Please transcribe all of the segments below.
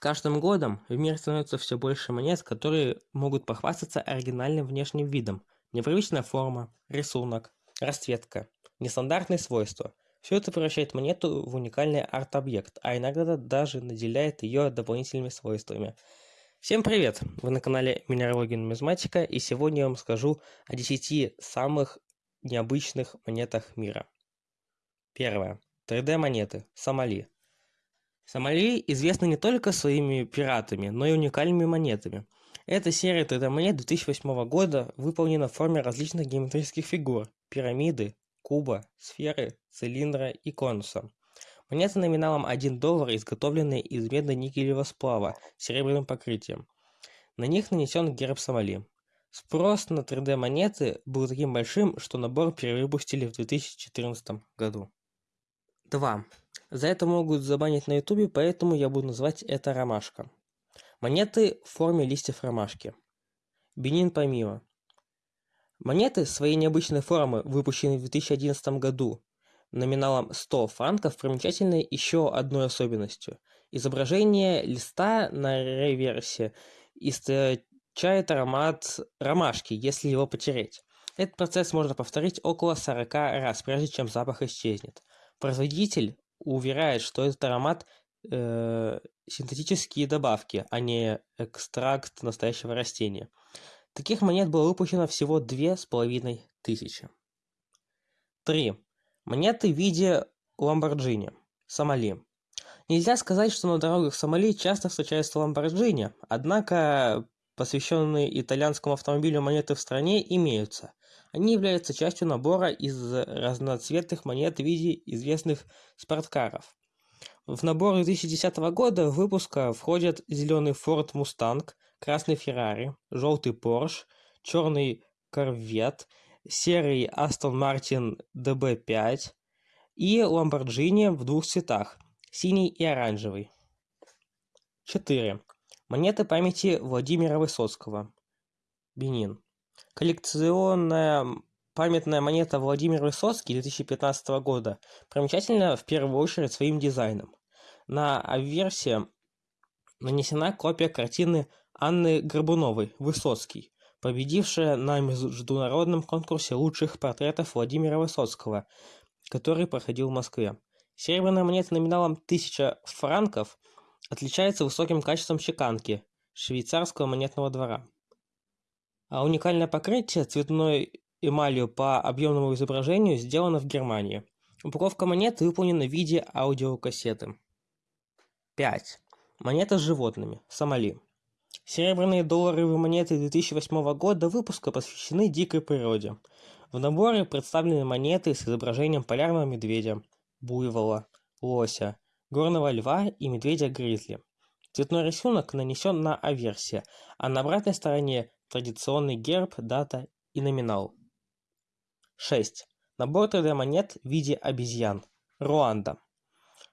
каждым годом в мире становится все больше монет, которые могут похвастаться оригинальным внешним видом. Непривычная форма, рисунок, расцветка, нестандартные свойства. Все это превращает монету в уникальный арт-объект, а иногда даже наделяет ее дополнительными свойствами. Всем привет! Вы на канале Минералогия Нумизматика, и сегодня я вам скажу о 10 самых необычных монетах мира. Первое. 3D монеты. Сомали. Сомали известны не только своими пиратами, но и уникальными монетами. Эта серия 3D-монет 2008 года выполнена в форме различных геометрических фигур – пирамиды, куба, сферы, цилиндра и конуса. Монеты номиналом 1 доллар изготовлены из медно-никелевого сплава с серебряным покрытием. На них нанесен герб Сомали. Спрос на 3D-монеты был таким большим, что набор перевыпустили в 2014 году. 2. За это могут забанить на ютубе, поэтому я буду называть это ромашка. Монеты в форме листьев ромашки. Бенин Памио. Монеты своей необычной формы, выпущенные в 2011 году, номиналом 100 франков, примечательны еще одной особенностью. Изображение листа на реверсе источает аромат ромашки, если его потереть. Этот процесс можно повторить около 40 раз, прежде чем запах исчезнет. Производитель уверяет, что этот аромат э, синтетические добавки, а не экстракт настоящего растения. Таких монет было выпущено всего две с половиной тысячи. 3. Монеты в виде Ламборджини. Сомали. Нельзя сказать, что на дорогах Сомали часто встречаются Ламборджини, однако посвященные итальянскому автомобилю монеты в стране имеются. Они являются частью набора из разноцветных монет в виде известных спорткаров. В набор 2010 года выпуска входят зеленый Ford Mustang, красный Ferrari, желтый Porsche, черный Corvette, серый Aston Martin DB5 и Lamborghini в двух цветах – синий и оранжевый. 4. Монеты памяти Владимира Высоцкого. Бенин. Коллекционная памятная монета Владимир Высоцкий 2015 года примечательна в первую очередь своим дизайном. На аверсе нанесена копия картины Анны Горбуновой «Высоцкий», победившая на международном конкурсе лучших портретов Владимира Высоцкого, который проходил в Москве. Серебряная монета номиналом 1000 франков отличается высоким качеством чеканки швейцарского монетного двора а уникальное покрытие цветной эмалью по объемному изображению сделано в Германии. Упаковка монет выполнена в виде аудиокассеты. 5. Монета с животными. Сомали. Серебряные долларовые монеты 2008 года выпуска посвящены дикой природе. В наборе представлены монеты с изображением полярного медведя, буйвола, лося, горного льва и медведя-гризли. Цветной рисунок нанесен на аверсе, а на обратной стороне традиционный герб, дата и номинал. 6. Набор 3D-монет в виде обезьян. Руанда.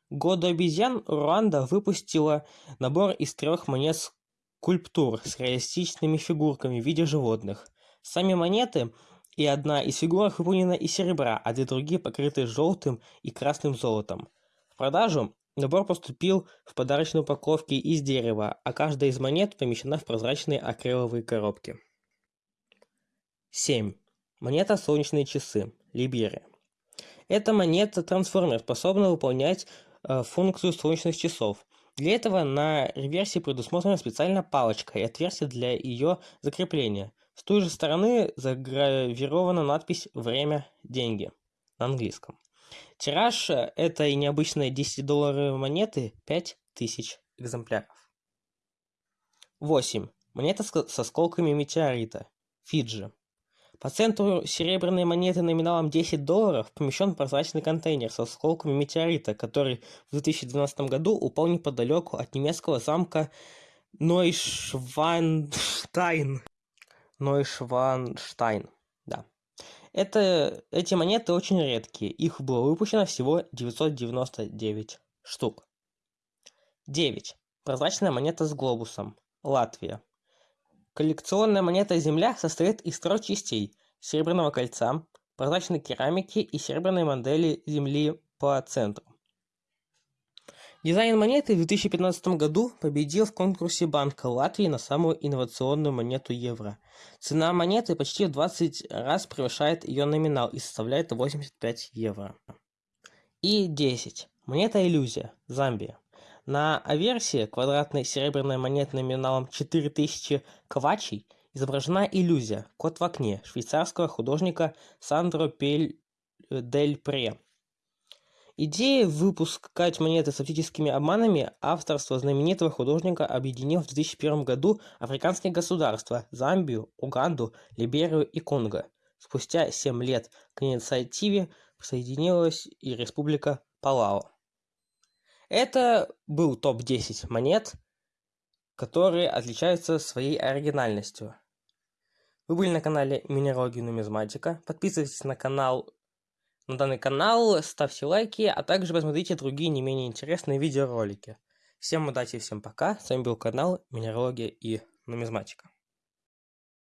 Году обезьян Руанда выпустила набор из трех монет скульптур с реалистичными фигурками в виде животных. Сами монеты и одна из фигурок выполнена из серебра, а две другие покрыты желтым и красным золотом. В продажу Набор поступил в подарочной упаковке из дерева, а каждая из монет помещена в прозрачные акриловые коробки. 7. Монета «Солнечные часы» Либерия. Эта монета-трансформер способна выполнять э, функцию солнечных часов. Для этого на реверсе предусмотрена специальная палочка и отверстие для ее закрепления. С той же стороны загравирована надпись «Время. Деньги» на английском. Тираж э, этой необычной 10-долларовой монеты 5000 экземпляров. 8. Монета с осколками метеорита. Фиджи. По центру серебряной монеты номиналом 10 долларов помещен прозрачный контейнер с осколками метеорита, который в 2012 году упал неподалеку от немецкого замка Нойшванштайн. Нойшванштайн. Это, эти монеты очень редкие, их было выпущено всего 999 штук. 9. Прозрачная монета с глобусом. Латвия. Коллекционная монета Земля состоит из трех частей – серебряного кольца, прозрачной керамики и серебряной модели Земли по центру. Дизайн монеты в 2015 году победил в конкурсе Банка Латвии на самую инновационную монету евро. Цена монеты почти в 20 раз превышает ее номинал и составляет 85 евро. И 10. Монета иллюзия. Замбия. На аверсии квадратной серебряной монеты номиналом 4000 квачей изображена иллюзия «Кот в окне» швейцарского художника Сандро Пель Дель Пре. Идея выпускать монеты с оптическими обманами авторство знаменитого художника объединил в 2001 году африканские государства – Замбию, Уганду, Либерию и Конго. Спустя 7 лет к инициативе присоединилась и Республика Палау. Это был топ-10 монет, которые отличаются своей оригинальностью. Вы были на канале Минералогия Нумизматика. Подписывайтесь на канал, на данный канал, ставьте лайки, а также посмотрите другие не менее интересные видеоролики. Всем удачи, всем пока. С вами был канал Минералогия и Нумизматика.